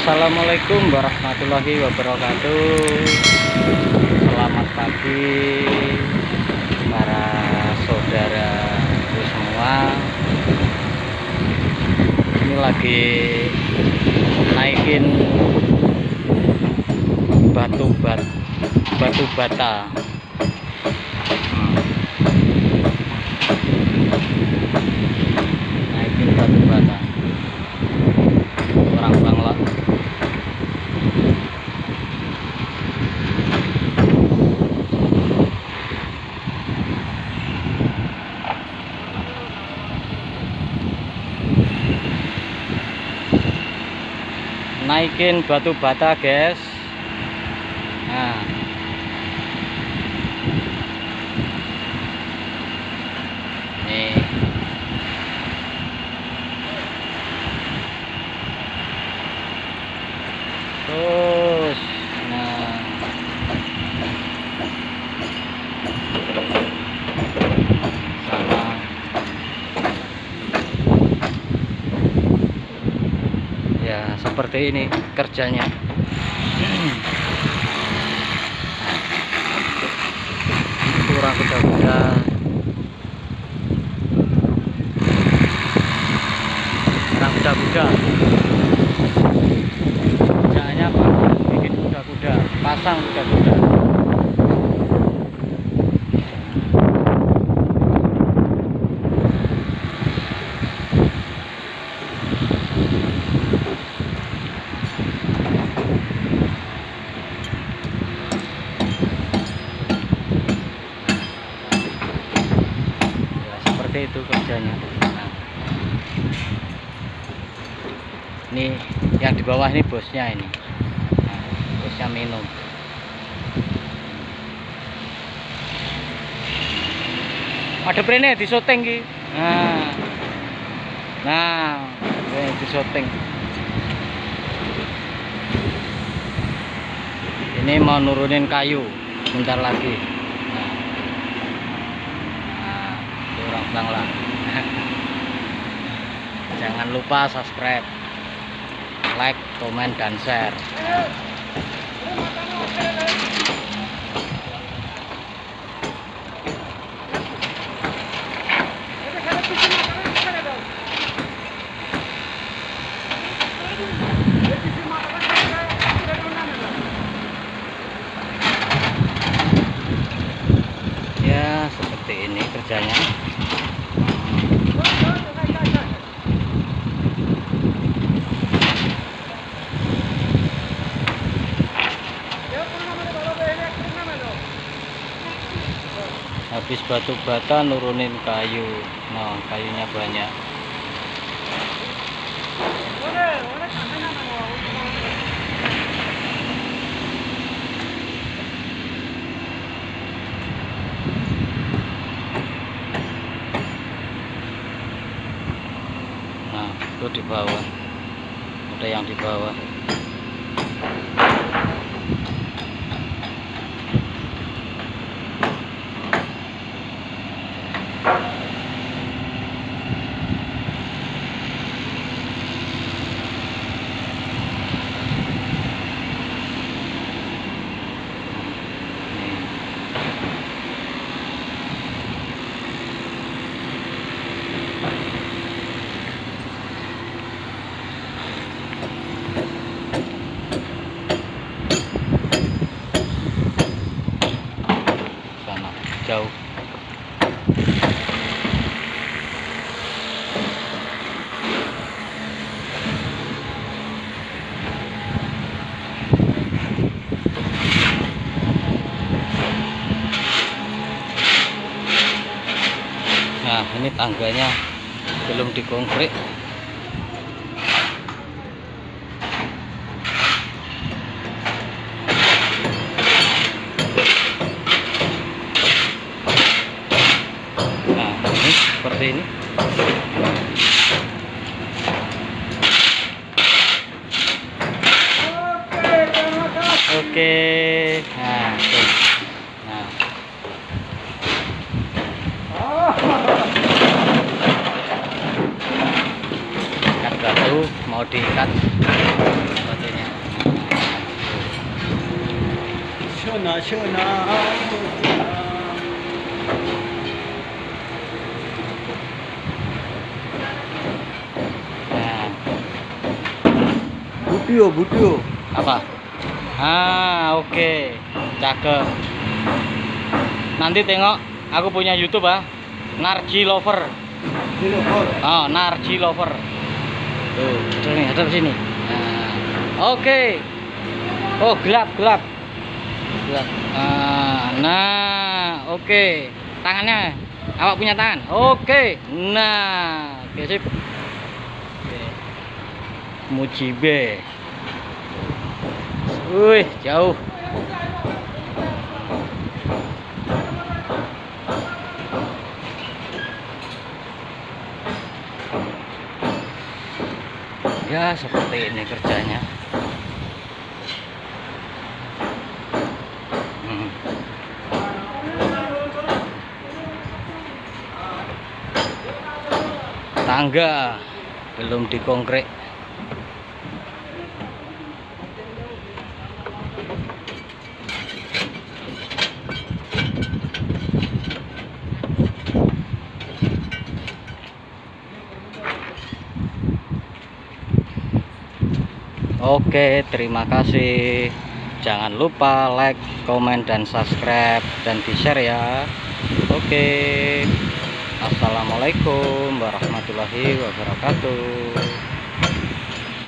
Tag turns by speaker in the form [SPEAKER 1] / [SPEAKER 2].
[SPEAKER 1] Assalamualaikum warahmatullahi wabarakatuh. Selamat pagi Para saudara semua. Ini lagi Naikin Batu bat Batu bata Naikin batu bata Orang Bangla naikin batu bata guys. Nah nih terus nah sama ya seperti ini kerjanya. Kurang kuda-kuda. Kurang kuda-kuda. Kerjanya apa? Bikin kuda-kuda. Pasang kuda-kuda ya seperti itu kerjanya. Ini yang di bawah ini bosnya ini. Nah, bosnya minum. Ada prene di syuting ki nah. Nah di syuting. Ini mau nurunin kayu bentar lagi nah Nah, itu orang Jangan lupa subscribe, like, komen, dan share. Ya, seperti ini kerjanya. Habis batu bata nurunin kayu. Nah, kayunya banyak. Nah, itu di bawah. Ada yang di bawah. Nih. sana jauh. Nah ini tangganya belum dikonkret seperti ini. Oke nah nah. Ikat mau diikat.
[SPEAKER 2] Sebagainya Shona,
[SPEAKER 1] shona.
[SPEAKER 2] budio budio
[SPEAKER 1] apa? Ah oke. Okay. cakep. Nanti tengok aku punya YouTube ah. Narji Lover. Oh Narji Lover. Tuh ini ada di sini. Nah, oke. Okay. oh gelap gelap. Gelap. Nah, nah oke. Okay. tangannya awak punya tangan? Oke. Okay. nah oke okay, sip. Mujibe Wih, jauh. Ya, seperti ini kerjanya. Hmm. Tangga belum dikongkrek. Oke, terima kasih. Jangan lupa like, komen, dan subscribe dan di-share ya. Oke. Assalamualaikum warahmatullahi wabarakatuh.